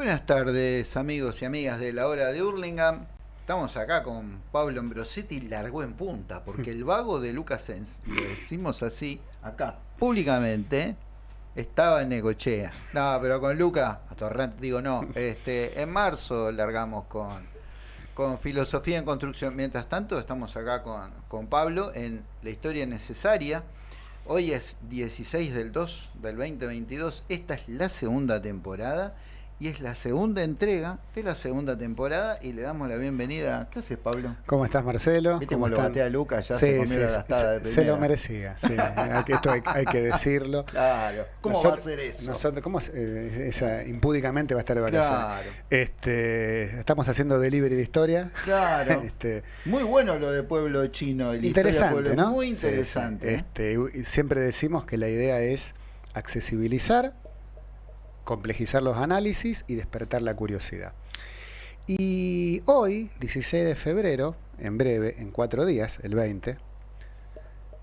Buenas tardes amigos y amigas de la hora de Hurlingham. Estamos acá con Pablo Ambrosetti, largó en punta, porque el vago de Lucas Sens, lo decimos así, acá, públicamente, estaba en Negochea. No, pero con Luca, a Torrent digo no, este, en marzo largamos con, con Filosofía en Construcción. Mientras tanto, estamos acá con, con Pablo en La Historia Necesaria. Hoy es 16 del 2 del 2022. Esta es la segunda temporada y es la segunda entrega de la segunda temporada y le damos la bienvenida. ¿Qué haces, Pablo? ¿Cómo estás, Marcelo? ¿Viste cómo lo batea a Lucas? Ya sí, se comió sí, la gastada de se, lo merecía, sí. Esto hay, hay que decirlo. Claro. ¿Cómo Nosotros- va a ser eso? Nosotros, ¿Cómo eh, esa impúdicamente va a estar de vacaciones? Claro. Este, estamos haciendo delivery de historia. Claro. Este, Muy bueno lo de Pueblo Chino. de interesante, Pueblo- ¿no? Muy interesante. sí. ¿eh? Este, siempre decimos que la idea es accesibilizar, complejizar los análisis y despertar la curiosidad. Y hoy, 16 de febrero, en breve, en cuatro días, el 20,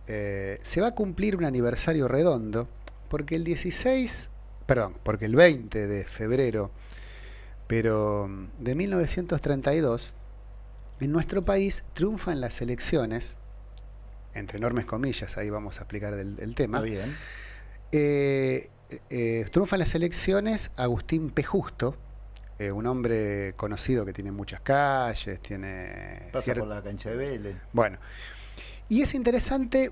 eh, se va a cumplir un aniversario redondo, porque el 16, perdón, porque el 20 de febrero, pero mm, de 1932, en nuestro país triunfan las elecciones, entre enormes comillas, ahí vamos a explicar del, del tema, Está bien. eh, eh, triunfan las elecciones Agustín P. Justo, eh, un hombre conocido que tiene muchas calles, tiene... Pasa cier- por la cancha de Vélez. Bueno, y es interesante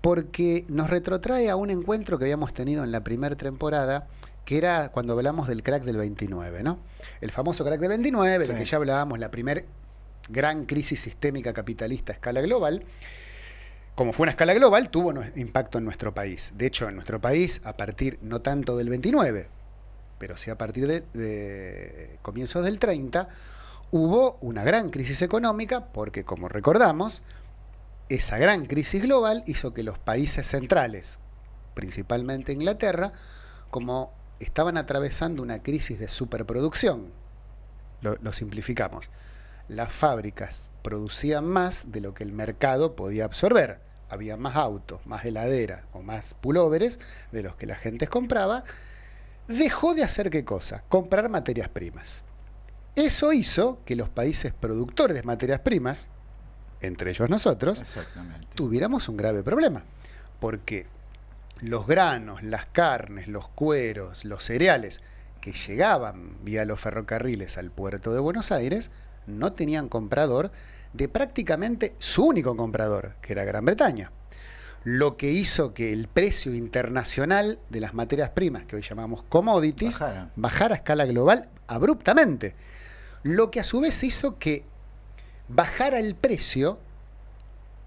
porque nos retrotrae a un encuentro que habíamos tenido en la primera temporada, que era cuando hablamos del crack del 29, ¿no? El famoso crack del 29, Sí. del que ya hablábamos, la primer gran crisis sistémica capitalista a escala global. Como fue una escala global, tuvo impacto en nuestro país. De hecho, en nuestro país, a partir no tanto del 29, pero sí a partir de, comienzos del 30, hubo una gran crisis económica porque, como recordamos, esa gran crisis global hizo que los países centrales, principalmente Inglaterra, como estaban atravesando una crisis de superproducción, lo simplificamos, las fábricas producían más de lo que el mercado podía absorber. Había más autos, más heladeras o más pulóveres de los que la gente compraba. Dejó de hacer qué cosa? Comprar materias primas. Eso hizo que los países productores de materias primas, entre ellos nosotros, tuviéramos un grave problema. Porque los granos, las carnes, los cueros, los cereales que llegaban vía los ferrocarriles al puerto de Buenos Aires no tenían comprador de prácticamente su único comprador, que era Gran Bretaña. Lo que hizo que el precio internacional de las materias primas, que hoy llamamos commodities, bajara a escala global abruptamente. Lo que a su vez hizo que bajara el precio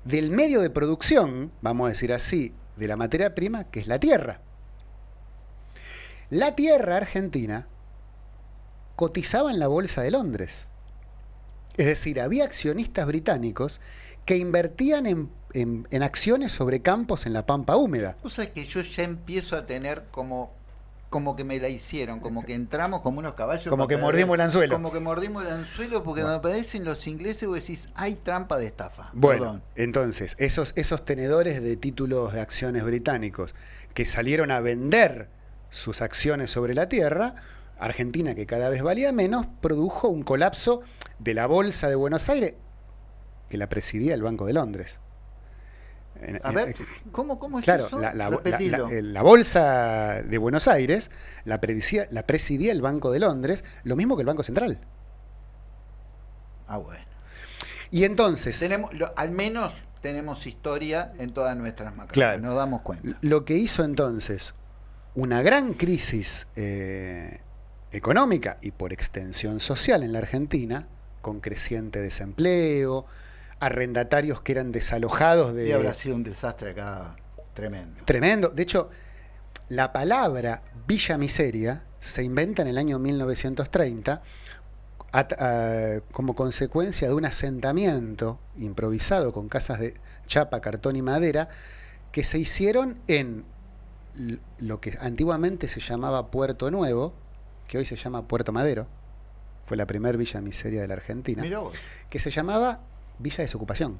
del medio de producción, vamos a decir así, de la materia prima, que es la tierra. La tierra argentina cotizaba en la Bolsa de Londres. Es decir, había accionistas británicos que invertían en, en- en acciones sobre campos en la pampa húmeda. Vos sabés que yo ya empiezo a tener como como que me la hicieron, como que entramos como unos caballos. Como que mordimos el anzuelo. Como que mordimos el anzuelo porque Bueno. cuando aparecen los ingleses vos decís, hay trampa de estafa. Bueno, Perdón. entonces, esos, esos tenedores de títulos de acciones británicos que salieron a vender sus acciones sobre la tierra, Argentina, que cada vez valía menos, produjo un colapso de la Bolsa de Buenos Aires, que la presidía el Banco de Londres. A ver, ¿cómo, cómo es Claro, eso? la, la- la- bolsa de Buenos Aires la, predicía- la presidía el Banco de Londres, lo mismo que el Banco Central. Ah, bueno. Y entonces, Tenemos, lo- al menos tenemos historia en todas nuestras macacas. Claro. Nos damos cuenta. Lo que hizo entonces una gran crisis eh, económica y por extensión social en la Argentina, con creciente desempleo, arrendatarios que eran desalojados de... Y habrá sido un desastre acá tremendo. Tremendo. De hecho, la palabra Villa Miseria se inventa en el año 1930 at- ah, como consecuencia de un asentamiento improvisado con casas de chapa, cartón y madera que se hicieron en lo que antiguamente se llamaba Puerto Nuevo, que hoy se llama Puerto Madero, fue la primer villa miseria de la Argentina, Mirá vos. que se llamaba Villa Desocupación.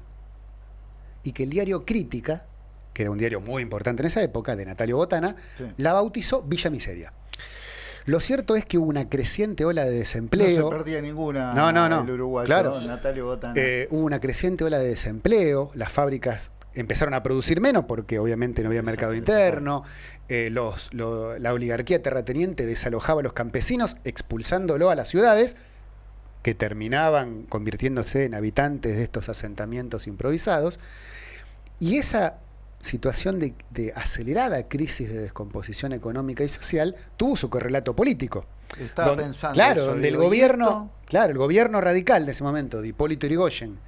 Y que el diario Crítica, que era un diario muy importante en esa época, de Natalio Botana, Sí. la bautizó Villa Miseria. Lo cierto es que hubo una creciente ola de desempleo. No se perdía ninguna No, no, no. el uruguayo, Claro. Natalio Botana. Eh, hubo una creciente ola de desempleo, las fábricas empezaron a producir menos porque obviamente no había mercado interno, eh, los- lo- la oligarquía terrateniente desalojaba a los campesinos expulsándolo a las ciudades que terminaban convirtiéndose en habitantes de estos asentamientos improvisados. Y esa situación de, de acelerada crisis de descomposición económica y social tuvo su correlato político. Estaba pensando Claro, eso, donde el digo, ¿y gobierno, esto? claro, el gobierno radical de ese momento, de Hipólito Yrigoyen,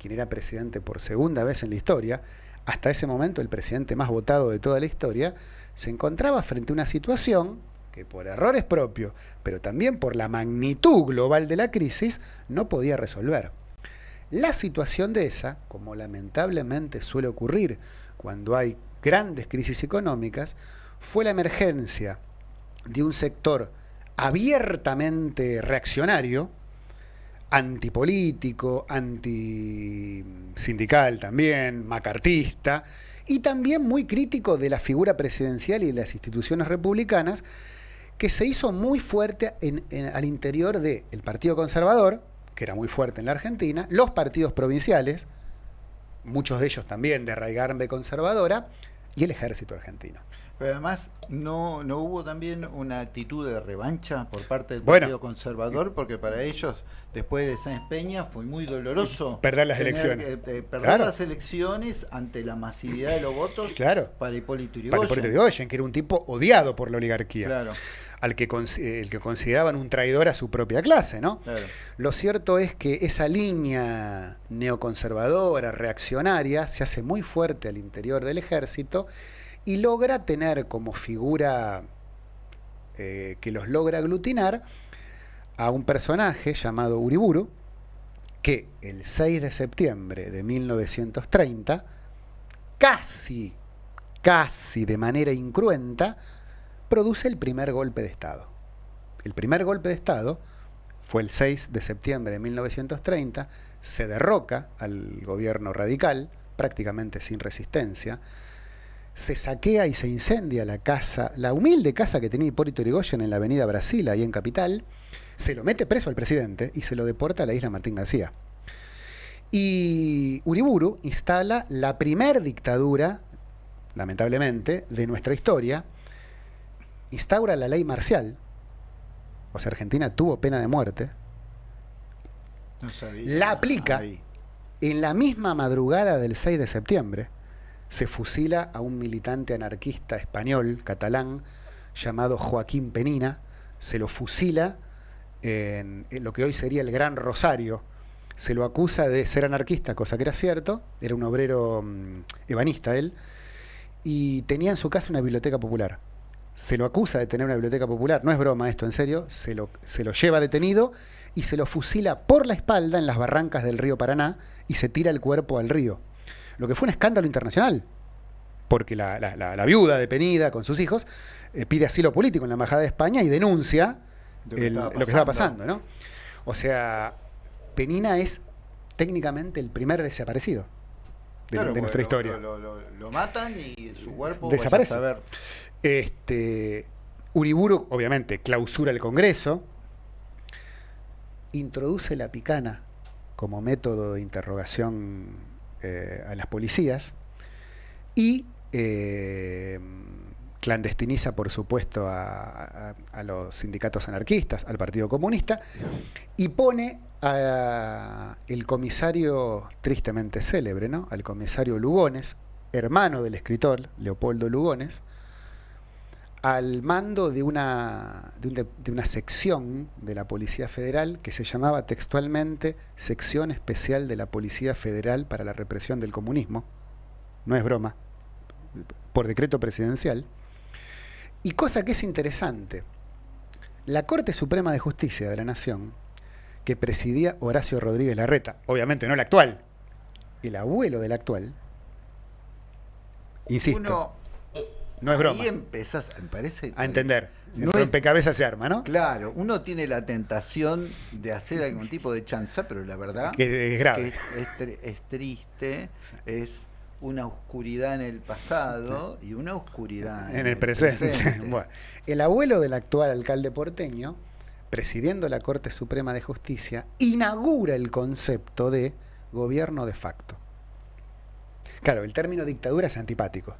quien era presidente por segunda vez en la historia, hasta ese momento el presidente más votado de toda la historia, se encontraba frente a una situación que por errores propios, pero también por la magnitud global de la crisis, no podía resolver. La situación de esa, como lamentablemente suele ocurrir cuando hay grandes crisis económicas, fue la emergencia de un sector abiertamente reaccionario, antipolítico, antisindical también, macartista, y también muy crítico de la figura presidencial y de las instituciones republicanas, que se hizo muy fuerte en- al interior del Partido Conservador, que era muy fuerte en la Argentina, los partidos provinciales, muchos de ellos también de raigambre conservadora, y el ejército argentino. Pero además, ¿no, ¿no hubo también una actitud de revancha por parte del Bueno. Partido Conservador? Porque para ellos, después de Sáenz Peña, fue muy doloroso Perder las tener elecciones. eh, perder Claro. las elecciones ante la masividad de los votos Claro. para Hipólito Para Yrigoyen. Hipólito Yrigoyen, que era un tipo odiado por la oligarquía, Claro, al que, el que consideraban un traidor a su propia clase, ¿no? claro. Lo cierto es que esa línea neoconservadora, reaccionaria, se hace muy fuerte al interior del ejército y logra tener como figura eh, que los logra aglutinar a un personaje llamado Uriburu, que el 6 de septiembre de 1930, casi, casi de manera incruenta, produce el primer golpe de Estado. El primer golpe de Estado fue el 6 de septiembre de 1930, se derroca al gobierno radical, prácticamente sin resistencia, se saquea y se incendia la casa, la humilde casa que tenía Hipólito Yrigoyen en la avenida Brasil, ahí en Capital, se lo mete preso al presidente y se lo deporta a la isla Martín García. Y Uriburu instala la primer dictadura, lamentablemente, de nuestra historia, instaura la ley marcial, o sea, Argentina tuvo pena de muerte, No sabía. La aplica. En la misma madrugada del 6 de septiembre, se fusila a un militante anarquista español, catalán, llamado Joaquín Penina, se lo fusila en, lo que hoy sería el Gran Rosario, se lo acusa de ser anarquista, cosa que era cierto, era un obrero mm, ebanista él, y tenía en su casa una biblioteca popular. Se lo acusa de tener una biblioteca popular, no es broma esto, en serio, se lo, se lo lleva detenido y se lo fusila por la espalda en las barrancas del río Paraná y se tira el cuerpo al río. Lo que fue un escándalo internacional, porque la, la- la- la viuda de Penida con sus hijos eh, pide asilo político en la Embajada de España y denuncia Lo que el- estaba lo que estaba pasando. ¿no? O sea, Penina es técnicamente el primer desaparecido de, Claro, de nuestra historia. Lo, lo- lo- lo matan y su cuerpo Desaparece. vaya a saber. Este, Uriburu, obviamente, clausura el Congreso, introduce la picana como método de interrogación eh, a las policías y eh, clandestiniza, por supuesto, a, los sindicatos anarquistas, al Partido Comunista, y pone a el comisario tristemente célebre, ¿no? al comisario Lugones, hermano del escritor Leopoldo Lugones, al mando de una, de, un de- de una sección de la Policía Federal que se llamaba textualmente Sección Especial de la Policía Federal para la Represión del Comunismo. No es broma, por decreto presidencial. Y cosa que es interesante, la Corte Suprema de Justicia de la Nación, que presidía Horacio Rodríguez Larreta, obviamente no el actual, el abuelo del actual, insisto, no es broma Ahí empezás, me parece. a entender. El No es- rompecabezas se arma, ¿no? Claro, uno tiene la tentación de hacer algún tipo de chanza, pero la verdad Que es grave. que es, es tri- es triste, es una oscuridad en el pasado y una oscuridad en, el, presente. bueno, el abuelo del actual alcalde porteño, presidiendo la Corte Suprema de Justicia, inaugura el concepto de gobierno de facto. Claro, el término dictadura es antipático.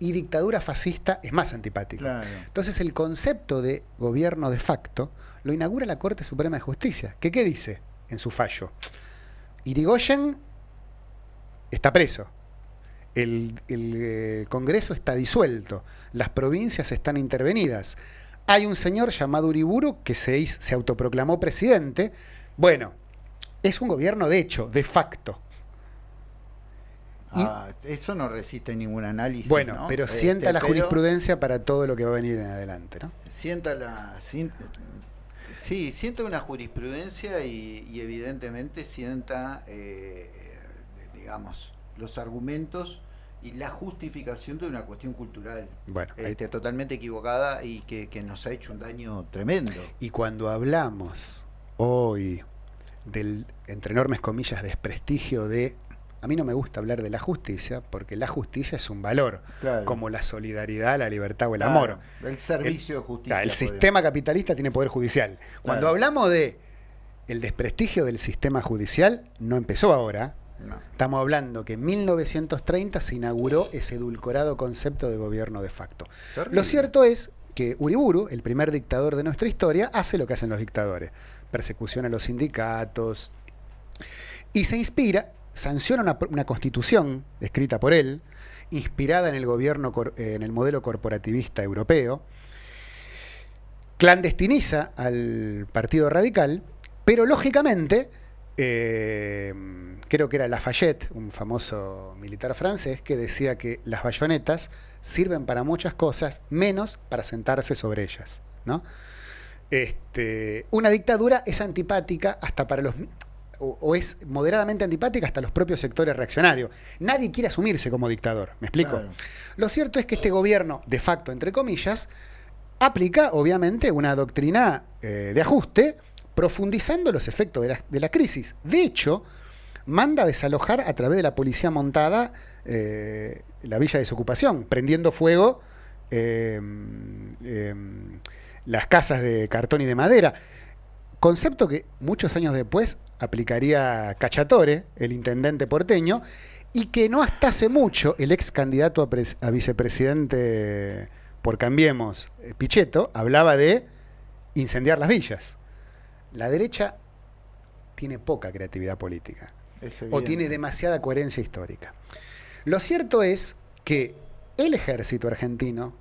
Y dictadura fascista es más antipático. Entonces el concepto de gobierno de facto lo inaugura la Corte Suprema de Justicia. ¿Qué, qué dice en su fallo? Irigoyen está preso. El, eh, Congreso está disuelto. Las provincias están intervenidas. Hay un señor llamado Uriburu que se, se autoproclamó presidente. Bueno, es un gobierno de hecho, de facto. Ah, eso no resiste ningún análisis. Bueno, pero este, sienta la jurisprudencia para todo lo que va a venir en adelante, ¿no? Sienta la. sí, sienta una jurisprudencia y, evidentemente sienta, eh, digamos, los argumentos y la justificación de una cuestión cultural bueno, este, totalmente equivocada y que, que nos ha hecho un daño tremendo. Y cuando hablamos hoy del, entre enormes comillas, desprestigio de a mí no me gusta hablar de la justicia porque la justicia es un valor, como la solidaridad, la libertad o el amor. El servicio de justicia. el sistema capitalista tiene poder judicial. Cuando hablamos de el desprestigio del sistema judicial, no empezó ahora. Estamos hablando que en 1930 se inauguró ese edulcorado concepto de gobierno de facto. Lo cierto es que Uriburu, el primer dictador de nuestra historia, hace lo que hacen los dictadores. Persecución a los sindicatos. Y se inspira sanciona una, constitución escrita por él, inspirada en el gobierno, eh, en el modelo corporativista europeo, clandestiniza al Partido Radical, pero lógicamente, eh, creo que era Lafayette, un famoso militar francés, que decía que las bayonetas sirven para muchas cosas, menos para sentarse sobre ellas. ¿no? Este, una dictadura es antipática hasta para los o, es moderadamente antipática hasta los propios sectores reaccionarios. Nadie quiere asumirse como dictador, ¿me explico? Lo cierto es que este gobierno, de facto, entre comillas, aplica, obviamente, una doctrina eh, de ajuste, profundizando los efectos de la, crisis. De hecho, manda a desalojar a través de la policía montada eh, la villa de desocupación, prendiendo fuego eh, las casas de cartón y de madera. Concepto que muchos años después aplicaría Cachatore, el intendente porteño, y que no hasta hace mucho el ex candidato a, vicepresidente por Cambiemos, eh, Pichetto, hablaba de incendiar las villas. La derecha tiene poca creatividad política o tiene demasiada coherencia histórica. Lo cierto es que el ejército argentino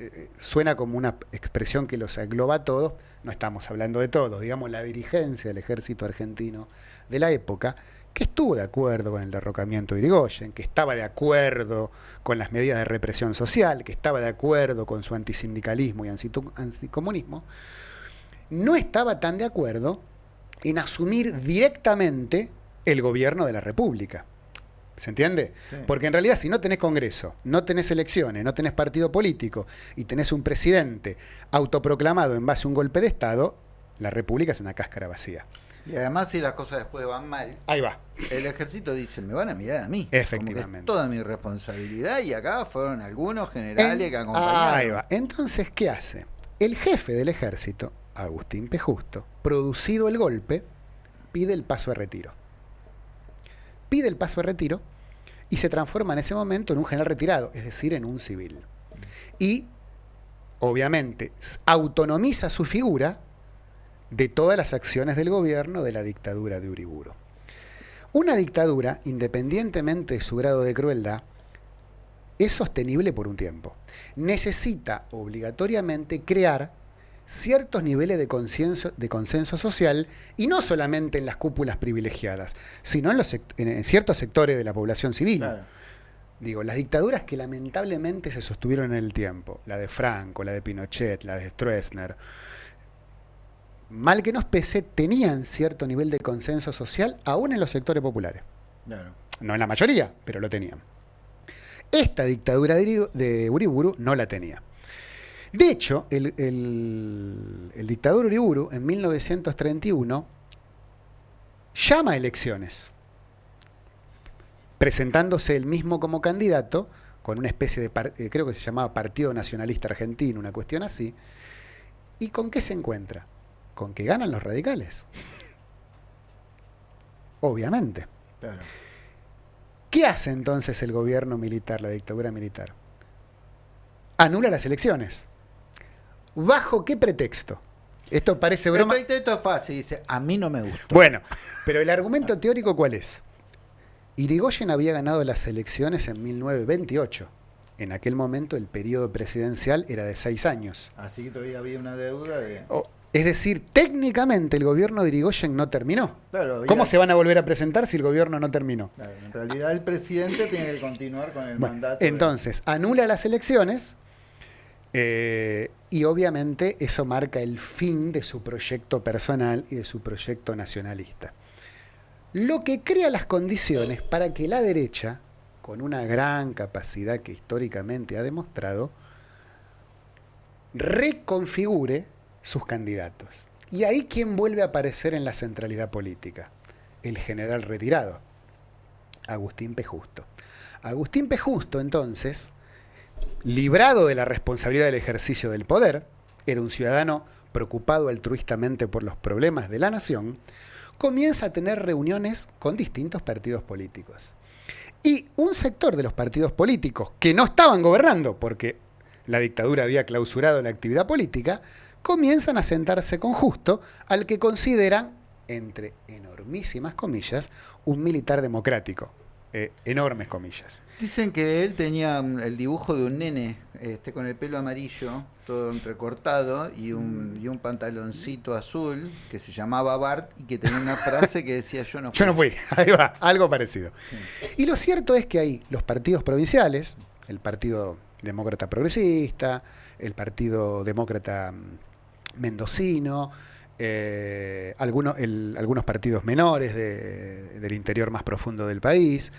eh, suena como una expresión que los engloba a todos, no estamos hablando de todos, digamos la dirigencia del ejército argentino de la época, que estuvo de acuerdo con el derrocamiento de Irigoyen, que estaba de acuerdo con las medidas de represión social, que estaba de acuerdo con su antisindicalismo y anticomunismo, no estaba tan de acuerdo en asumir directamente el gobierno de la República. ¿Se entiende? Porque en realidad si no tenés Congreso, no tenés elecciones, no tenés partido político y tenés un presidente autoproclamado en base a un golpe de Estado, la República es una cáscara vacía. Y además si las cosas después van mal, ahí va. El ejército dice, me van a mirar a mí. Efectivamente. toda mi responsabilidad y acá fueron algunos generales que acompañaron. Ahí va. Entonces, ¿qué hace? El jefe del ejército, Agustín P. Justo, producido el golpe, pide el paso de retiro pide el paso de retiro y se transforma en ese momento en un general retirado, es decir, en un civil. Y, obviamente, autonomiza su figura de todas las acciones del gobierno de la dictadura de Uriburo. Una dictadura, independientemente de su grado de crueldad, es sostenible por un tiempo. Necesita obligatoriamente crear ciertos niveles de, de consenso social y no solamente en las cúpulas privilegiadas, sino en, los en ciertos sectores de la población civil. Digo, las dictaduras que lamentablemente se sostuvieron en el tiempo, la de Franco, la de Pinochet, la de Stroessner, mal que nos pese, tenían cierto nivel de consenso social aún en los sectores populares. No en la mayoría, pero lo tenían. Esta dictadura de Uriburu no la tenía. De hecho, el, dictador Uriburu en 1931 llama a elecciones. presentándose él mismo como candidato, con una especie de, eh, creo que se llamaba Partido Nacionalista Argentino, una cuestión así. ¿Y con qué se encuentra? Con que ganan los radicales. Obviamente. ¿Qué hace entonces el gobierno militar, la dictadura militar? Anula las elecciones. ¿Bajo qué pretexto? Esto parece broma. El pretexto es fácil, dice, a mí no me gusta. Bueno, pero el argumento teórico ¿cuál es? Irigoyen había ganado las elecciones en 1928. En aquel momento el periodo presidencial era de seis años. Así que todavía había una deuda de... es decir, técnicamente el gobierno de Irigoyen no terminó. ¿Cómo se van a volver a presentar si el gobierno no terminó? en realidad el presidente tiene que continuar con el mandato. Entonces, anula las elecciones eh, y obviamente eso marca el fin de su proyecto personal y de su proyecto nacionalista. Lo que crea las condiciones para que la derecha, con una gran capacidad que históricamente ha demostrado, reconfigure sus candidatos. Y ahí quién vuelve a aparecer en la centralidad política, el general retirado, Agustín P. Justo. Agustín P. Justo, entonces, librado de la responsabilidad del ejercicio del poder, era un ciudadano preocupado altruistamente por los problemas de la nación, comienza a tener reuniones con distintos partidos políticos. Y un sector de los partidos políticos que no estaban gobernando porque la dictadura había clausurado la actividad política, comienzan a sentarse con Justo, al que consideran, entre enormísimas comillas, un militar democrático. Eh, enormes comillas. Dicen que él tenía el dibujo de un nene este, con el pelo amarillo, todo recortado, y un, y un pantaloncito azul que se llamaba Bart y que tenía una frase que decía yo no fui. Yo no fui, ahí va, algo parecido. Y lo cierto es que hay los partidos provinciales, el Partido Demócrata Progresista, el Partido Demócrata mm, Mendocino, eh, algunos, algunos partidos menores del interior más profundo del país.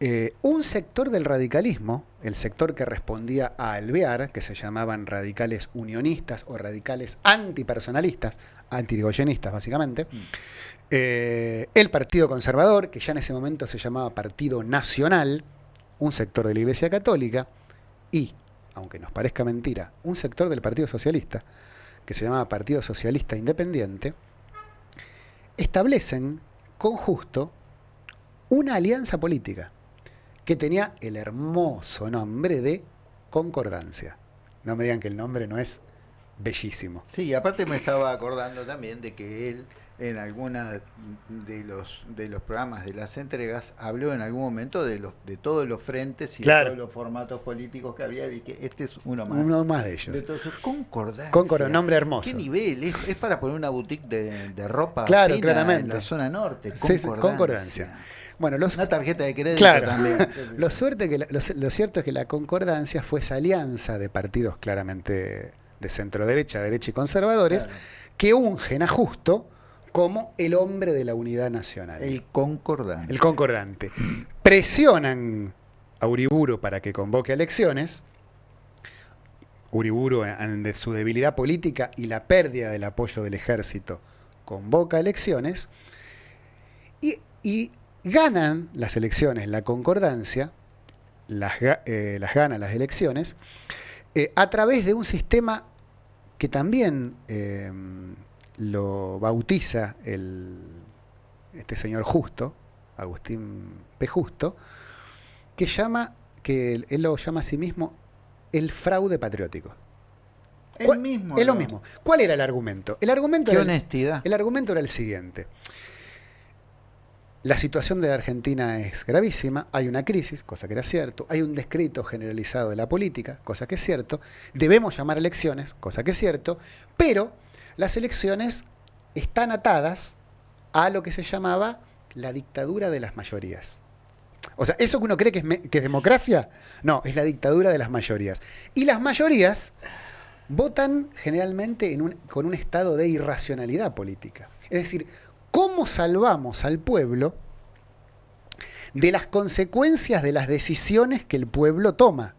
Eh, un sector del radicalismo, el sector que respondía a Alvear, que se llamaban radicales unionistas o radicales antipersonalistas, antirigoyenistas básicamente, mm. eh, el Partido Conservador, que ya en ese momento se llamaba Partido Nacional, un sector de la Iglesia Católica, y, aunque nos parezca mentira, un sector del Partido Socialista, que se llamaba Partido Socialista Independiente, establecen con Justo una alianza política que tenía el hermoso nombre de Concordancia. No me digan que el nombre no es bellísimo. Sí, aparte me estaba acordando también de que él en alguna de los de los programas de las entregas habló en algún momento de los de todos los frentes y de todos los formatos políticos que había y que este es uno más. Uno más de ellos. Entonces concordancia. Nombre hermoso. Qué nivel es, para poner una boutique de, ropa claro claramente en la zona norte. Concordancia, concordancia. Bueno, una tarjeta de crédito claro. también. lo, suerte que lo, cierto es que la concordancia fue esa alianza de partidos claramente de centro derecha, derecha y conservadores, que ungen a Justo como el hombre de la unidad nacional. El concordante. El concordante. Presionan a Uriburu para que convoque elecciones. Uriburu, de su debilidad política y la pérdida del apoyo del ejército, convoca elecciones. Y, ganan las elecciones, la concordancia, las, eh, las gana las elecciones, eh, a través de un sistema que también eh, lo bautiza el, este señor Justo, Agustín P. Justo, que llama, que él, lo llama a sí mismo el fraude patriótico. El mismo. Es lo mismo. ¿Cuál era el argumento? El argumento Qué era honestidad. El, el argumento era el siguiente. La situación de Argentina es gravísima, hay una crisis, cosa que era cierto, hay un descrito generalizado de la política, cosa que es cierto, debemos llamar elecciones, cosa que es cierto, pero las elecciones están atadas a lo que se llamaba la dictadura de las mayorías. O sea, eso que uno cree que es, democracia, no, es la dictadura de las mayorías. Y las mayorías votan generalmente con un estado de irracionalidad política. Es decir, ¿cómo salvamos al pueblo de las consecuencias de las decisiones que el pueblo toma?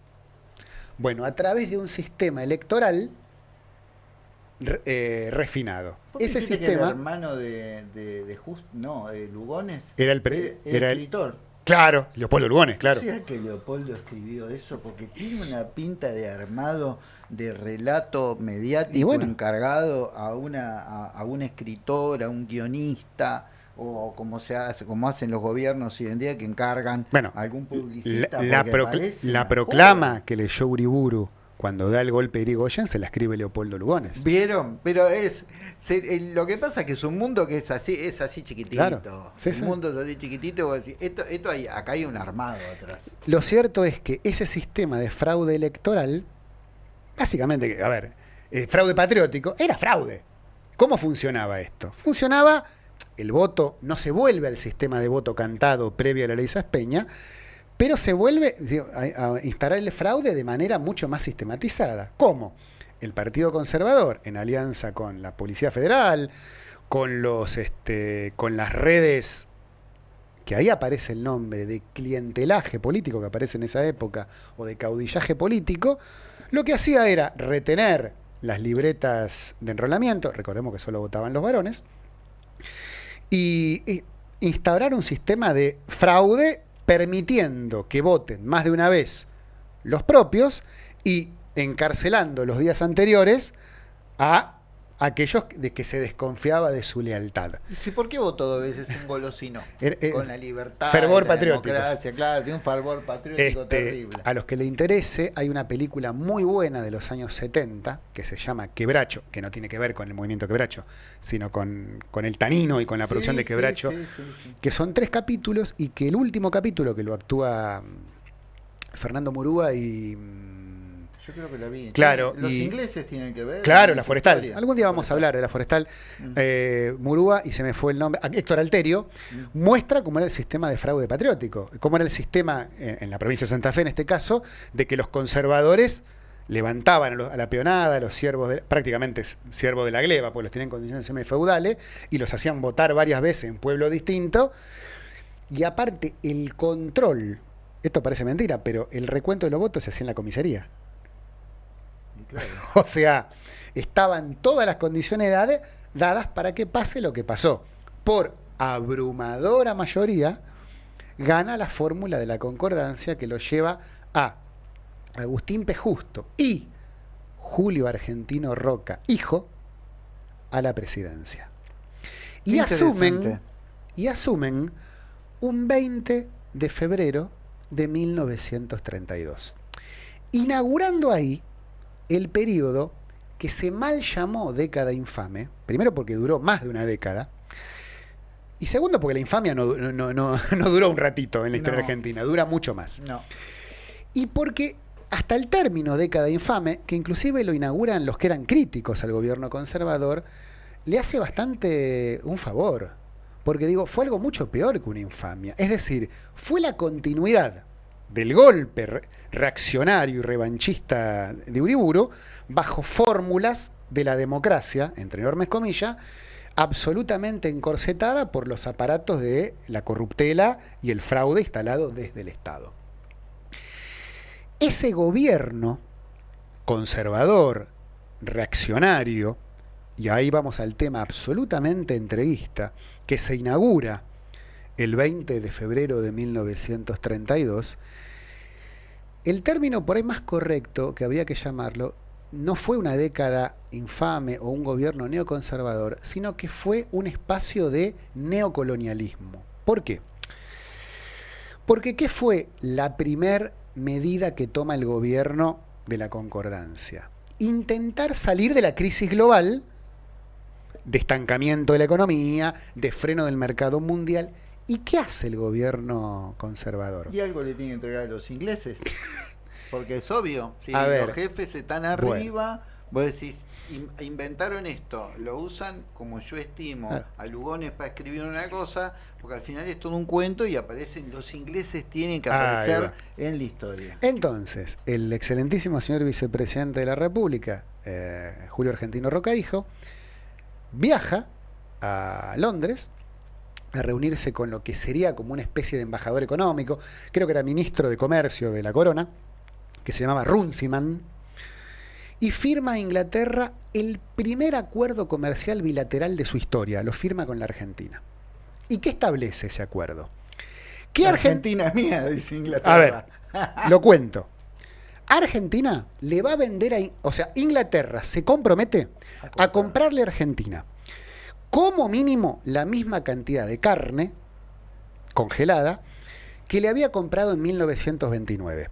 Bueno, a través de un sistema electoral eh, refinado. Ese sistema. el hermano de, de, no, Lugones. Era el, era, el escritor. Claro, Leopoldo Lugones, claro. ¿Sea que Leopoldo escribió eso? Porque tiene una pinta de armado de relato mediático encargado a una a, a, un escritor, a un guionista o como se hace, como hacen los gobiernos hoy en día que encargan a algún publicista. La, la proclama que leyó Uriburu cuando da el golpe de Irigoyen se la escribe Leopoldo Lugones. Vieron, pero es lo que pasa es que es un mundo que es así, es así chiquitito. un mundo es así chiquitito, esto, esto hay, acá hay un armado atrás. Lo cierto es que ese sistema de fraude electoral, básicamente, a ver, eh, fraude patriótico, era fraude. ¿Cómo funcionaba esto? Funcionaba, el voto no se vuelve al sistema de voto cantado previo a la ley Saspeña, pero se vuelve a, instalar el fraude de manera mucho más sistematizada. ¿Cómo? El Partido Conservador, en alianza con la Policía Federal, con, los, este, con las redes, que ahí aparece el nombre de clientelaje político que aparece en esa época, o de caudillaje político, lo que hacía era retener las libretas de enrolamiento, recordemos que solo votaban los varones, y instaurar un sistema de fraude permitiendo que voten más de una vez los propios y encarcelando los días anteriores a aquellos de que se desconfiaba de su lealtad. ¿Sí, ¿Por qué votó dos veces un golosino? Eh, Con la libertad, fervor la patriótico. claro, tiene un fervor patriótico este, terrible. A los que le interese, hay una película muy buena de los años 70 que se llama Quebracho, que no tiene que ver con el movimiento Quebracho, sino con, con el tanino y con la producción de Quebracho, que son tres capítulos y que el último capítulo que lo actúa mm, Fernando Murúa y mm, yo creo que la vi. Claro. Los ingleses tienen que ver. Claro, la forestal. Algún día vamos a hablar de la forestal. Mm. Eh, Murúa, y se me fue el nombre, ah, Héctor Alterio, mm. muestra cómo era el sistema de fraude patriótico, cómo era el sistema, en, la provincia de Santa Fe en este caso, de que los conservadores levantaban a, la peonada, a los siervos, de, prácticamente siervos de la gleba, pues los tienen en condiciones semifeudales, y los hacían votar varias veces en pueblo distinto. Y aparte, el control, esto parece mentira, pero el recuento de los votos se hacía en la comisaría. O sea, estaban todas las condiciones dadas para que pase lo que pasó. Por abrumadora mayoría, gana la fórmula de la concordancia que lo lleva a Agustín Pejusto y Julio Argentino Roca, hijo, a la presidencia. Y asumen, y asumen un 20 de febrero de 1932. Inaugurando ahí el periodo que se mal llamó década infame, primero porque duró más de una década, y segundo porque la infamia no, duró un ratito en la historia argentina, dura mucho más. Y porque hasta el término década infame, que inclusive lo inauguran los que eran críticos al gobierno conservador, le hace bastante un favor. Porque digo, fue algo mucho peor que una infamia. Es decir, fue la continuidad del golpe reaccionario y revanchista de Uriburu bajo fórmulas de la democracia, entre enormes comillas, absolutamente encorsetada por los aparatos de la corruptela y el fraude instalado desde el Estado. Ese gobierno conservador, reaccionario, y ahí vamos al tema absolutamente entreguista, que se inaugura el 20 de febrero de 1932, el término por ahí más correcto que había que llamarlo no fue una década infame o un gobierno neoconservador, sino que fue un espacio de neocolonialismo. ¿Por qué? Porque ¿qué fue la primer medida que toma el gobierno de la concordancia? Intentar salir de la crisis global, de estancamiento de la economía, de freno del mercado mundial ¿Y qué hace el gobierno conservador? Y algo le tiene que entregar a los ingleses. Porque es obvio, si los jefes están arriba, vos decís, inventaron esto, lo usan como yo estimo a Lugones para escribir una cosa, porque al final es todo un cuento y aparecen, los ingleses tienen que aparecer en la historia. Entonces, el excelentísimo señor vicepresidente de la República, eh, Julio Argentino Roca, dijo, viaja a Londres a reunirse con lo que sería como una especie de embajador económico, creo que era ministro de Comercio de la Corona, que se llamaba Runciman, y firma a Inglaterra el primer acuerdo comercial bilateral de su historia, lo firma con la Argentina. ¿Y qué establece ese acuerdo? ¿Qué La Argentina? Es mía, dice Inglaterra. A ver, lo cuento. Argentina le va a vender a... O sea, Inglaterra se compromete A a comprar. comprarle a Argentina como mínimo la misma cantidad de carne congelada que le había comprado en 1929,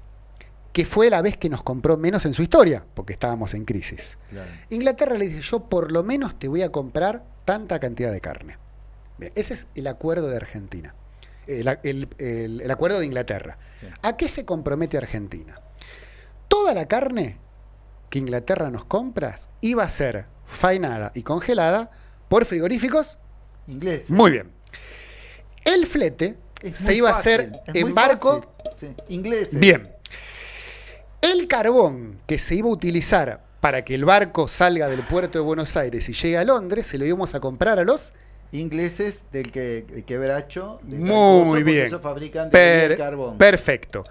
que fue la vez que nos compró menos en su historia, porque estábamos en crisis. Claro. Inglaterra le dice, yo por lo menos te voy a comprar tanta cantidad de carne. Bien, ese es el acuerdo de Argentina, el, el- el- el acuerdo de Inglaterra. Sí. ¿A qué se compromete Argentina? Toda la carne que Inglaterra nos compra iba a ser faenada y congelada por frigoríficos. Inglés. Muy bien. El flete Es se iba a hacer en barco. Sí, Ingleses. Bien. El carbón que se iba a utilizar para que el barco salga del puerto de Buenos Aires y llegue a Londres, se lo íbamos a comprar a los... Ingleses del que, el quebracho. de Muy bien. Ellos fabrican de Per- carbón. perfecto.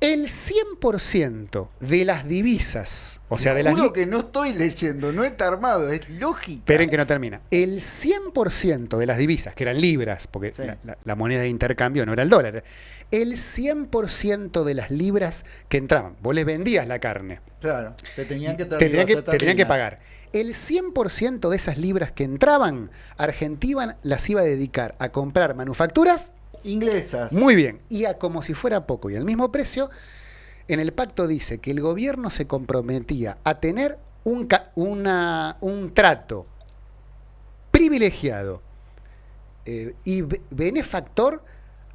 El 100% de las divisas, o sea, de las... Juro que no estoy leyendo, no está armado, es lógica. Esperen que no termina. El 100% de las divisas, que eran libras, porque Sí. la, la- la moneda de intercambio no era el dólar, el 100% de las libras que entraban, vos les vendías la carne, Claro, te tenían que te tenían que, te tenían que pagar. El 100% de esas libras que entraban, Argentina las iba a dedicar a comprar manufacturas, Inglesas. muy bien, y a como si fuera poco y al mismo precio, en el pacto dice que el gobierno se comprometía a tener un, ca- una- un trato privilegiado eh, y be- benefactor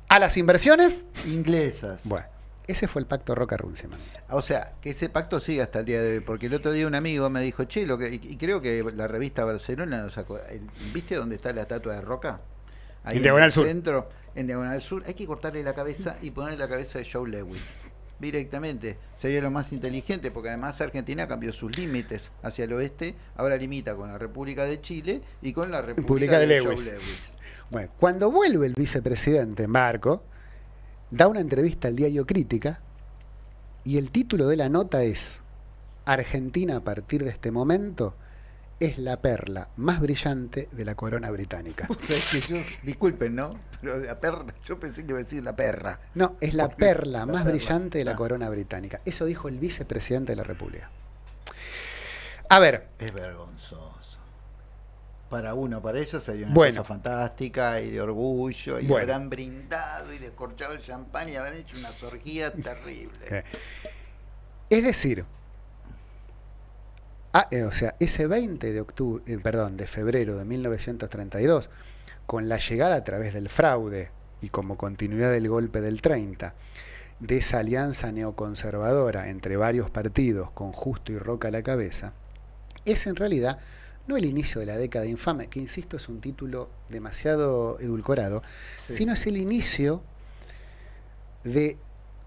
a las inversiones. Inglesas. Bueno, ese fue el pacto Roca Runciman. O sea, que ese pacto sigue hasta el día de hoy, porque el otro día un amigo me dijo, che, lo que, y y creo que la revista Barcelona nos sacó, el- ¿viste dónde está la estatua de Roca? En Diagonal el Sur. centro, en Diagonal Sur, hay que cortarle la cabeza y ponerle la cabeza de Joe Lewis. Directamente, sería lo más inteligente, porque además Argentina cambió sus límites hacia el oeste, ahora limita con la República de Chile y con la República República de de, Lewis. Bueno, cuando vuelve el vicepresidente en barco, da una entrevista al diario Crítica y el título de la nota es Argentina a partir de este momento es la perla más brillante de la corona británica. O sea, es que yo, disculpen, ¿no? Pero la perra, yo pensé que iba a decir la perra. No, es la perla la más perla, brillante de la corona británica. Eso dijo el vicepresidente de la República. A ver, Es vergonzoso. Para uno, para ellos sería una Bueno. cosa fantástica y de orgullo, y Bueno. habrán brindado y descorchado el champán y habrán hecho unas orgías terribles. Eh, es decir, ah, eh, o sea, ese 20 de octubre, eh, perdón, de febrero de 1932, con la llegada a través del fraude y como continuidad del golpe del 30, de esa alianza neoconservadora entre varios partidos con Justo y Roca a la cabeza, es en realidad no el inicio de la década infame, que insisto es un título demasiado edulcorado, Sí. sino es el inicio de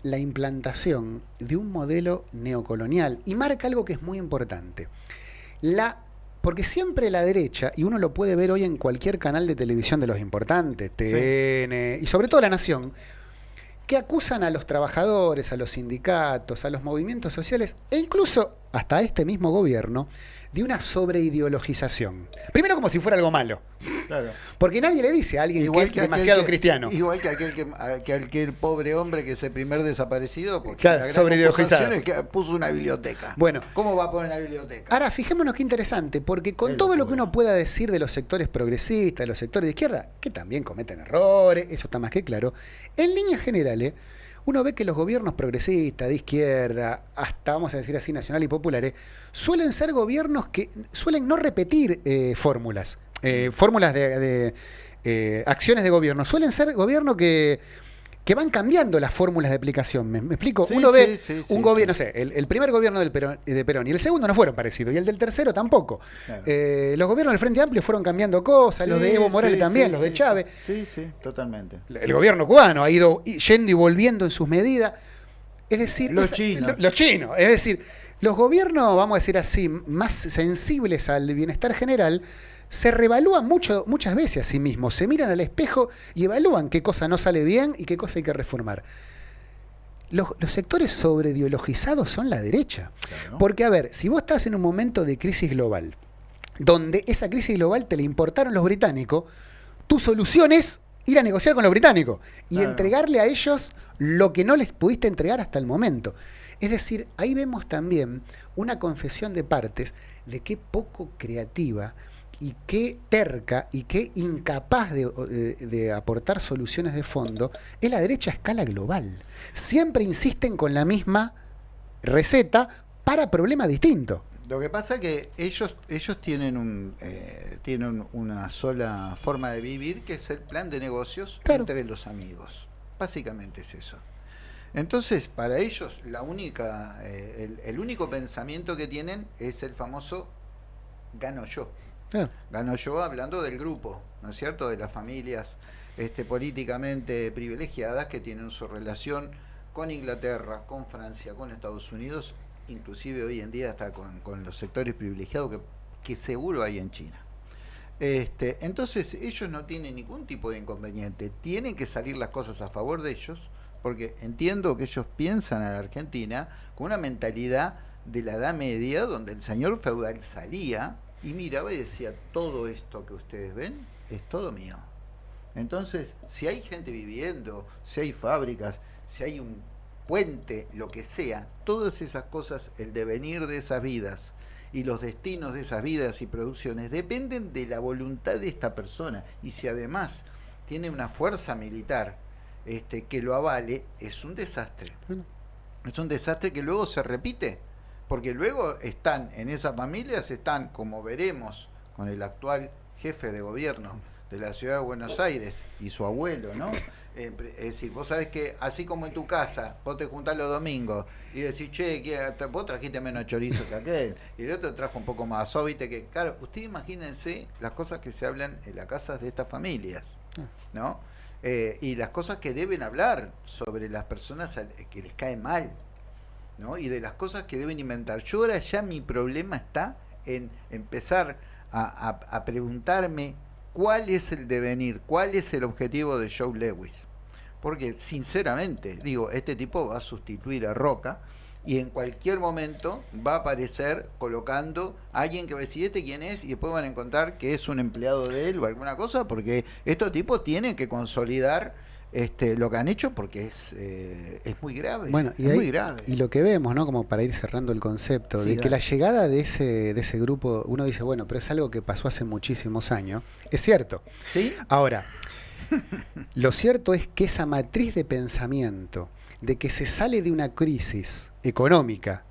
la implantación de un modelo neocolonial y marca algo que es muy importante. La, porque siempre la derecha, y uno lo puede ver hoy en cualquier canal de televisión de los importantes, TN y sobre todo La Nación, que acusan a los trabajadores, a los sindicatos, a los movimientos sociales e incluso hasta este mismo gobierno de una sobreideologización. Primero como si fuera algo malo, Claro. porque nadie le dice a alguien que es demasiado que- cristiano. Igual que aquel que, aquel pobre hombre que es el primer desaparecido, porque Claro, la gran es que puso una biblioteca. Bueno. ¿Cómo va a poner una biblioteca? Ahora, fijémonos qué interesante, porque con todo lo que uno pueda decir de los sectores progresistas, de los sectores de izquierda, que también cometen errores, eso está más que claro, en líneas generales, uno ve que los gobiernos progresistas, de izquierda, hasta vamos a decir así, nacional y populares, suelen ser gobiernos que suelen no repetir eh, fórmulas, eh, fórmulas de, eh, acciones de gobierno, suelen ser gobiernos que, que van cambiando las fórmulas de aplicación. ¿Me, me explico? Sí, uno ve sí, sí, sí, un gobierno, no sé, el, el primer gobierno del Perón, de Perón y el segundo no fueron parecidos, y el del tercero tampoco. Claro. Eh, los gobiernos del Frente Amplio fueron cambiando cosas, los de Evo Morales también, los de Chávez. Sí, sí, totalmente. El gobierno cubano ha ido yendo y volviendo en sus medidas. Es decir, Los chinos. lo- los chinos. Es decir, los gobiernos, vamos a decir así, más sensibles al bienestar general, se revalúan mucho, muchas veces a sí mismos. Se miran al espejo y evalúan qué cosa no sale bien y qué cosa hay que reformar. Los, los sectores sobreideologizados son la derecha. Claro. Porque, a ver, si vos estás en un momento de crisis global, donde esa crisis global te la importaron los británicos, tu solución es ir a negociar con los británicos y Claro. entregarle a ellos lo que no les pudiste entregar hasta el momento. Es decir, ahí vemos también una confesión de partes de qué poco creativa y qué terca y qué incapaz de, de- de aportar soluciones de fondo es la derecha a escala global. Siempre insisten con la misma receta para problemas distintos. Lo que pasa que ellos ellos tienen un eh, tienen una sola forma de vivir que es el plan de negocios Claro. entre los amigos. Básicamente es eso. Entonces, para ellos la única eh, el, el único pensamiento que tienen es el famoso gano yo. Claro. Gano yo hablando del grupo, ¿no es cierto? De las familias este, políticamente privilegiadas que tienen su relación con Inglaterra, con Francia, con Estados Unidos, inclusive hoy en día hasta con, con los sectores privilegiados que, que seguro hay en China. Este, entonces ellos no tienen ningún tipo de inconveniente, tienen que salir las cosas a favor de ellos, porque entiendo que ellos piensan a la Argentina con una mentalidad de la Edad Media, donde el señor feudal salía y miraba y decía, todo esto que ustedes ven es todo mío. Entonces, si hay gente viviendo, si hay fábricas, si hay un puente, lo que sea, todas esas cosas, el devenir de esas vidas y los destinos de esas vidas y producciones dependen de la voluntad de esta persona. Y si además tiene una fuerza militar este, que lo avale, es un desastre. Es un desastre que luego se repite, porque luego están en esas familias, están, como veremos, con el actual jefe de gobierno de la ciudad de Buenos Aires y su abuelo, ¿no? Eh, es decir, vos sabés que así como en tu casa, vos te juntás los domingos y decís, che, ¿qué- te- vos trajiste menos chorizo que aquel, y el otro trajo un poco más, viste que, claro, ustedes imagínense las cosas que se hablan en las casas de estas familias, ¿no? Eh, y las cosas que deben hablar sobre las personas que les cae mal, ¿no? Y de las cosas que deben inventar. Yo ahora ya mi problema está en empezar a, preguntarme cuál es el devenir, cuál es el objetivo de Joe Lewis. Porque sinceramente, digo, este tipo va a sustituir a Roca y en cualquier momento va a aparecer colocando a alguien que va a decir este quién es y después van a encontrar que es un empleado de él o alguna cosa porque estos tipos tienen que consolidar este, lo que han hecho porque es, eh, es muy grave. Bueno, y, es ahí- muy grave. y lo que vemos, ¿no? Como para ir cerrando el concepto, Sí, de que la llegada de ese, de ese grupo, uno dice, bueno, pero es algo que pasó hace muchísimos años. Es cierto. ¿Sí? Ahora, lo cierto es que esa matriz de pensamiento de que se sale de una crisis económica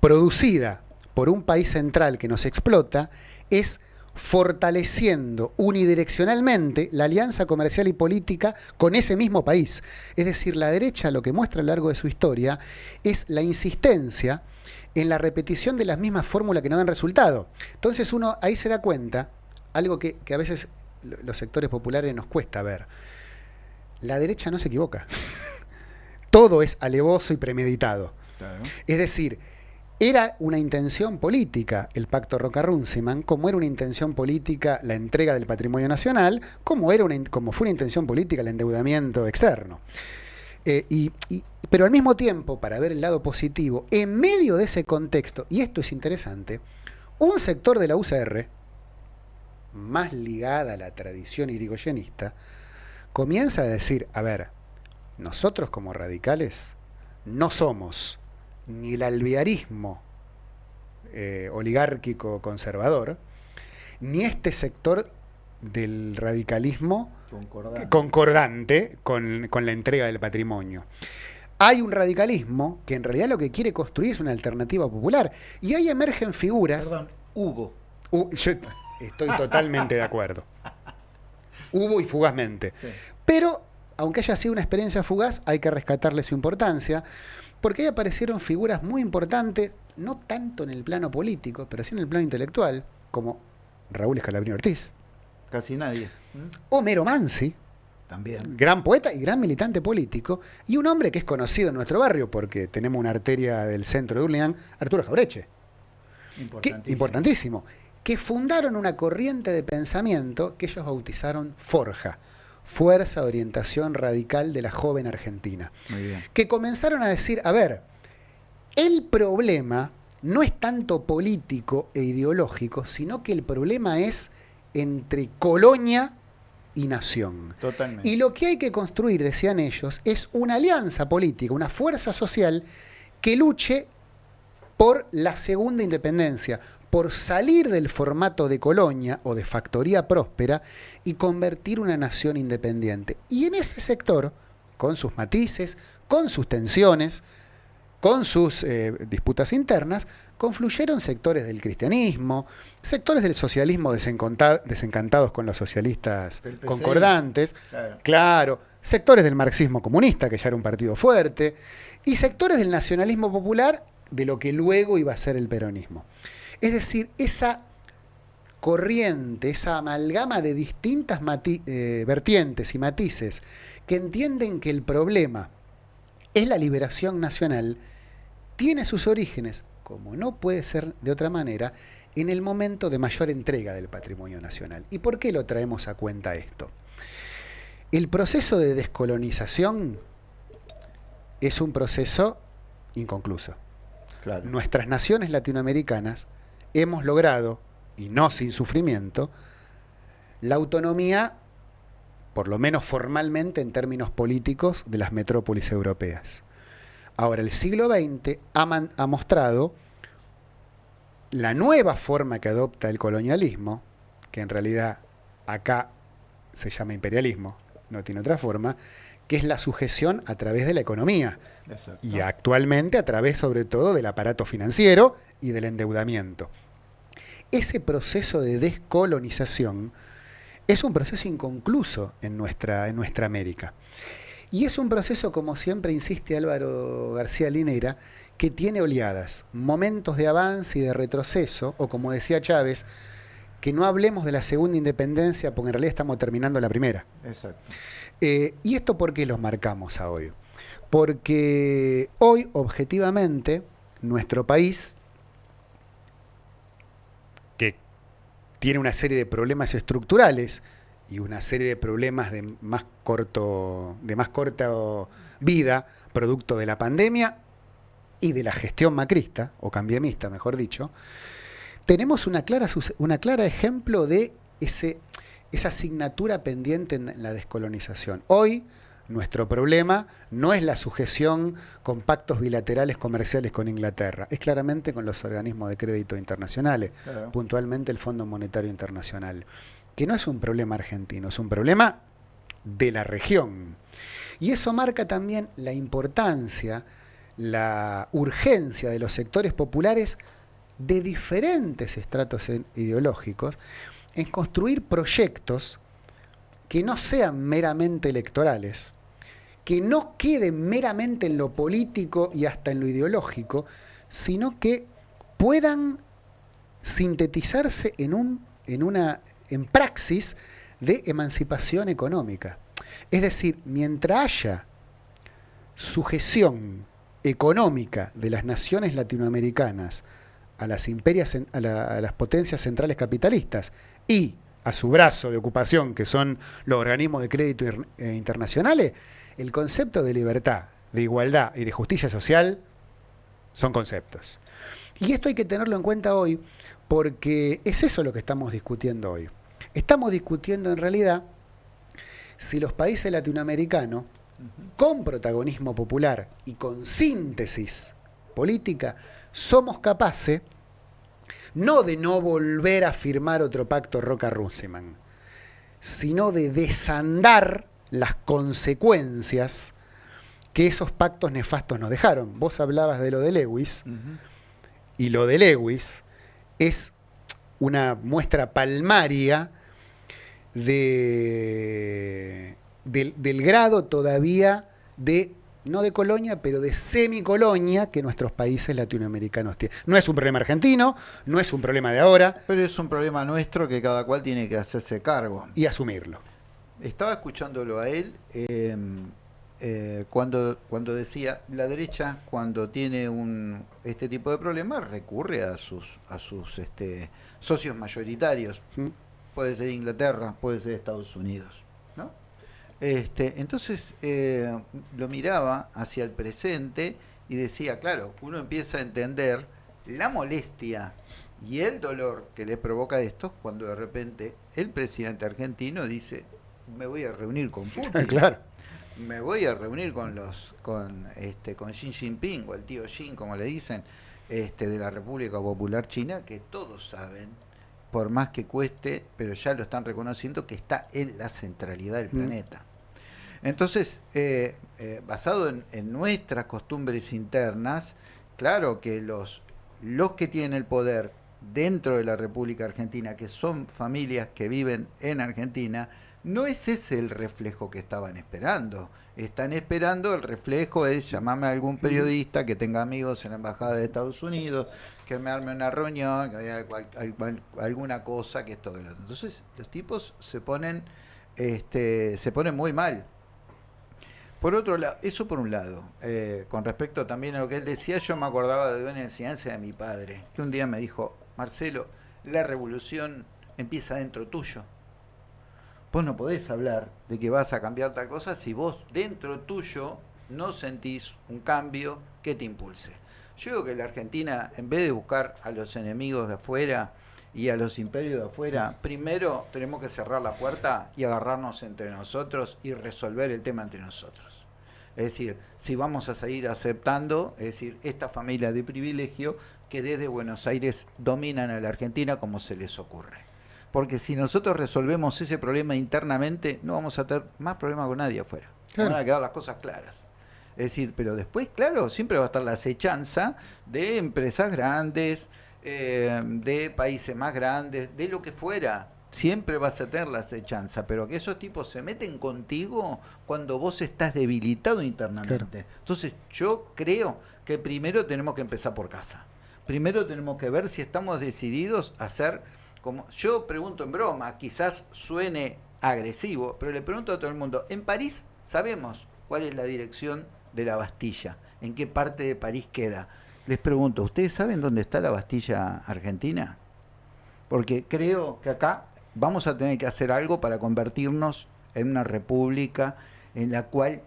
producida por un país central que nos explota es fortaleciendo unidireccionalmente la alianza comercial y política con ese mismo país. Es decir, la derecha lo que muestra a lo largo de su historia es la insistencia en la repetición de las mismas fórmulas que no dan resultado. Entonces uno ahí se da cuenta, algo que, que a veces lo- los sectores populares nos cuesta ver. La derecha no se equivoca. Todo es alevoso y premeditado. Claro. Es decir, era una intención política el pacto Roca-Runciman, como era una intención política la entrega del patrimonio nacional, como, era como fue una intención política el endeudamiento externo. Eh, y- pero al mismo tiempo, para ver el lado positivo, en medio de ese contexto, y esto es interesante, un sector de la UCR, más ligada a la tradición irigoyenista, comienza a decir, a ver, nosotros como radicales no somos ni el alvearismo eh, oligárquico conservador, ni este sector del radicalismo Concordante. concordante con, con la entrega del patrimonio. Hay un radicalismo que en realidad lo que quiere construir es una alternativa popular. Y ahí emergen figuras. Perdón, Hugo. Uh, yo estoy totalmente de acuerdo. Hubo y fugazmente. Sí. Pero, aunque haya sido una experiencia fugaz, hay que rescatarle su importancia, porque ahí aparecieron figuras muy importantes, no tanto en el plano político, pero sí en el plano intelectual, como Raúl Escalabrini Ortiz, Casi nadie. Homero Mansi, También. gran poeta y gran militante político, y un hombre que es conocido en nuestro barrio, porque tenemos una arteria del centro de Urlingan, Arturo Jaureche. que- Importantísimo. importantísimo, que fundaron una corriente de pensamiento que ellos bautizaron Forja, Fuerza de Orientación Radical de la Joven Argentina, Muy bien. que comenzaron a decir, a ver, el problema no es tanto político e ideológico, sino que el problema es entre colonia y nación. Totalmente. Y lo que hay que construir, decían ellos, es una alianza política, una fuerza social que luche por la segunda independencia, por salir del formato de colonia o de factoría próspera y convertir una nación independiente. Y en ese sector, con sus matices, con sus tensiones, con sus eh, disputas internas, confluyeron sectores del cristianismo, sectores del socialismo desencantados con los socialistas concordantes, claro. claro, sectores del marxismo comunista, que ya era un partido fuerte, y sectores del nacionalismo popular, de lo que luego iba a ser el peronismo. Es decir, esa corriente, esa amalgama de distintas eh, vertientes y matices que entienden que el problema es la liberación nacional, tiene sus orígenes, como no puede ser de otra manera, en el momento de mayor entrega del patrimonio nacional. ¿Y por qué lo traemos a cuenta esto? El proceso de descolonización es un proceso inconcluso. Nuestras naciones latinoamericanas hemos logrado, y no sin sufrimiento, la autonomía, por lo menos formalmente en términos políticos, de las metrópolis europeas. Ahora, el siglo XX ha, mostrado la nueva forma que adopta el colonialismo, que en realidad acá se llama imperialismo, no tiene otra forma, que es la sujeción a través de la economía. Y actualmente a través sobre todo del aparato financiero y del endeudamiento. Ese proceso de descolonización es un proceso inconcluso en nuestra, en nuestra América. Y es un proceso, como siempre insiste Álvaro García Linera, que tiene oleadas, momentos de avance y de retroceso, o como decía Chávez, que no hablemos de la segunda independencia porque en realidad estamos terminando la primera. Exacto. Eh, ¿Y esto por qué los marcamos a hoy? Porque hoy, objetivamente, nuestro país tiene una serie de problemas estructurales y una serie de problemas de más corto, de más corta vida, producto de la pandemia y de la gestión macrista, o cambiemista, mejor dicho, tenemos una clara, una clara ejemplo de ese, esa asignatura pendiente en la descolonización. Hoy, nuestro problema no es la sujeción con pactos bilaterales comerciales con Inglaterra, es claramente con los organismos de crédito internacionales, puntualmente el Fondo Monetario Internacional, que no es un problema argentino, es un problema de la región. Y eso marca también la importancia, la urgencia de los sectores populares de diferentes estratos ideológicos en construir proyectos que no sean meramente electorales, que no queden meramente en lo político y hasta en lo ideológico, sino que puedan sintetizarse en, un, en una en praxis de emancipación económica. Es decir, mientras haya sujeción económica de las naciones latinoamericanas a las, imperias, a, a las potencias centrales capitalistas y a su brazo de ocupación, que son los organismos de crédito eh, internacionales, el concepto de libertad, de igualdad y de justicia social son conceptos. Y esto hay que tenerlo en cuenta hoy porque es eso lo que estamos discutiendo hoy. Estamos discutiendo en realidad si los países latinoamericanos, con protagonismo popular y con síntesis política, somos capaces no de no volver a firmar otro pacto Roca-Runciman, sino de desandar las consecuencias que esos pactos nefastos nos dejaron. Vos hablabas de lo de Lewis, y lo de Lewis es una muestra palmaria de, del, del grado todavía de no de colonia, pero de semicolonia que nuestros países latinoamericanos tienen. No es un problema argentino, no es un problema de ahora. Pero es un problema nuestro que cada cual tiene que hacerse cargo. Y asumirlo estaba escuchándolo a él em, eh, cuando, cuando decía, la derecha cuando tiene un, este tipo de problemas recurre a sus, a sus este, socios mayoritarios. Puede ser Inglaterra, puede ser Estados Unidos. Este, entonces eh, lo miraba hacia el presente y decía, claro, uno empieza a entender la molestia y el dolor que le provoca esto cuando de repente el presidente argentino dice, me voy a reunir con Putin. claro. Me voy a reunir con los con este con Xi Jinping o el tío Xi, como le dicen, este de la República Popular China, que todos saben, por más que cueste, pero ya lo están reconociendo que está en la centralidad del Mm. planeta. Entonces, eh, eh, basado en, nuestras costumbres internas, claro que los, los que tienen el poder dentro de la República Argentina, que son familias que viven en Argentina, no es ese el reflejo que estaban esperando. Están esperando el reflejo es llamarme a algún periodista que tenga amigos en la Embajada de Estados Unidos, que me arme una reunión, que haya alguna cosa, que esto que lo otro. Entonces, los tipos se ponen, este, se ponen muy mal. Por otro lado, eso por un lado, eh, con respecto también a lo que él decía, yo me acordaba de una enseñanza de mi padre, que un día me dijo, Marcelo, la revolución empieza dentro tuyo. Vos no podés hablar de que vas a cambiar tal cosa si vos dentro tuyo no sentís un cambio que te impulse. Yo digo que la Argentina, en vez de buscar a los enemigos de afuera y a los imperios de afuera, primero tenemos que cerrar la puerta y agarrarnos entre nosotros y resolver el tema entre nosotros. Es decir, si vamos a seguir aceptando, es decir, esta familia de privilegio que desde Buenos Aires dominan a la Argentina como se les ocurre. Porque si nosotros resolvemos ese problema internamente, no vamos a tener más problemas con nadie afuera. Claro. Van a quedar las cosas claras. Es decir, pero después, claro, siempre va a estar la acechanza de empresas grandes, eh, de países más grandes, de lo que fuera. Siempre vas a tener la acechanza, pero que esos tipos se meten contigo cuando vos estás debilitado internamente. Entonces, yo creo que primero tenemos que empezar por casa. Primero tenemos que ver si estamos decididos a hacer como yo pregunto en broma, quizás suene agresivo, pero le pregunto a todo el mundo, en París sabemos cuál es la dirección de la Bastilla, en qué parte de París queda. Les pregunto, ¿ustedes saben dónde está la Bastilla Argentina? Porque creo que acá vamos a tener que hacer algo para convertirnos en una república en la cual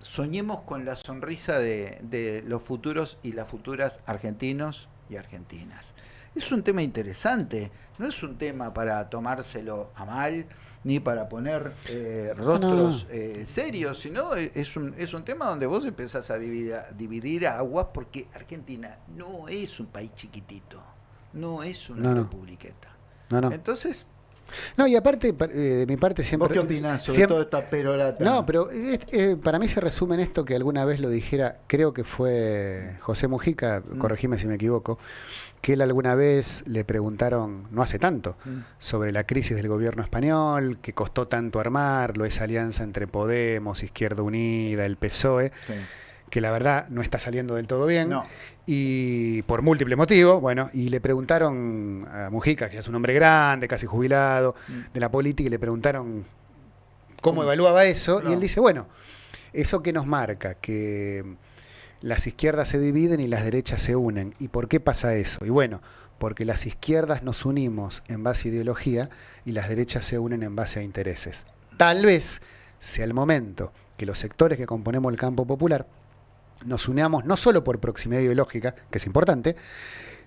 soñemos con la sonrisa de, de los futuros y las futuras argentinos y argentinas. Es un tema interesante, no es un tema para tomárselo a mal, ni para poner eh, rostros no. eh, serios, sino es un, es un tema donde vos empezás a dividir, a dividir aguas porque Argentina no es un país chiquitito, no es una No, republiqueta. Entonces, No, y aparte, pa- eh, de mi parte siempre... ¿vos qué opinás sobre siempre- toda esta perorata? No, pero es- eh, para mí se resume en esto que alguna vez lo dijera, creo que fue José Mujica, Mm. corregime si me equivoco, que él alguna vez le preguntaron, no hace tanto, Mm. sobre la crisis del gobierno español, que costó tanto armarlo, esa alianza entre Podemos, Izquierda Unida, el PSOE, Sí. Que la verdad no está saliendo del todo bien. No. Y por múltiples motivos, bueno, y le preguntaron a Mujica, que es un hombre grande, casi jubilado, Mm. de la política, y le preguntaron cómo ¿Cómo? evaluaba eso, No. y él dice, bueno, eso que nos marca, que las izquierdas se dividen y las derechas se unen. ¿Y por qué pasa eso? Y bueno, porque las izquierdas nos unimos en base a ideología y las derechas se unen en base a intereses. Tal vez sea el momento que los sectores que componemos el campo popular nos unamos no solo por proximidad ideológica, que es importante,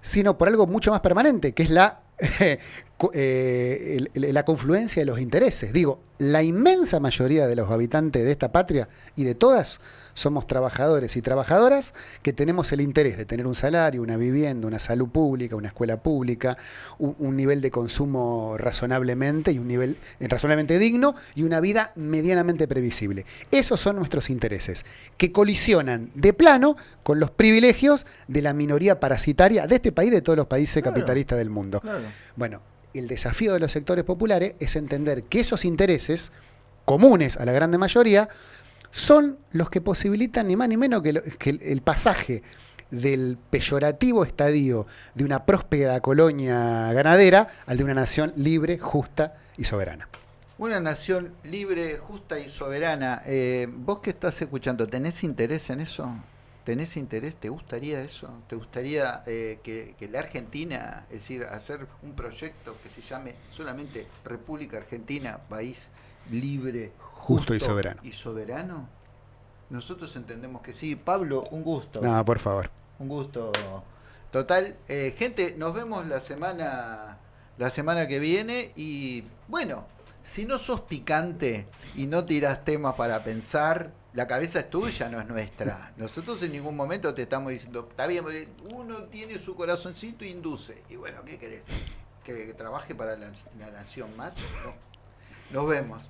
sino por algo mucho más permanente, que es la, eh, la confluencia de los intereses. Digo, la inmensa mayoría de los habitantes de esta patria y de todas somos trabajadores y trabajadoras que tenemos el interés de tener un salario, una vivienda, una salud pública, una escuela pública, un, un nivel de consumo razonablemente y un nivel eh, razonablemente digno y una vida medianamente previsible. Esos son nuestros intereses, que colisionan de plano con los privilegios de la minoría parasitaria de este país y de todos los países Claro. capitalistas del mundo. Claro. Bueno, el desafío de los sectores populares es entender que esos intereses comunes a la grande mayoría son los que posibilitan ni más ni menos que, lo- que el, pasaje del peyorativo estadio de una próspera colonia ganadera al de una nación libre, justa y soberana. Una nación libre, justa y soberana. Eh, vos que estás escuchando, ¿tenés interés en eso? ¿Tenés interés? ¿Te gustaría eso? ¿Te gustaría eh, que, que la Argentina, es decir, hacer un proyecto que se llame solamente República Argentina, país libre, Justo y soberano. y soberano? Nosotros entendemos que sí. Pablo, un gusto. No, por favor. Un gusto total. Eh, gente, nos vemos la semana la semana que viene y bueno, si no sos picante y no tirás temas para pensar, la cabeza es tuya, no es nuestra. Nosotros en ningún momento te estamos diciendo, está bien, uno tiene su corazoncito e induce. Y bueno, ¿qué querés? ¿Que, trabaje para la, nación más? No. Nos vemos.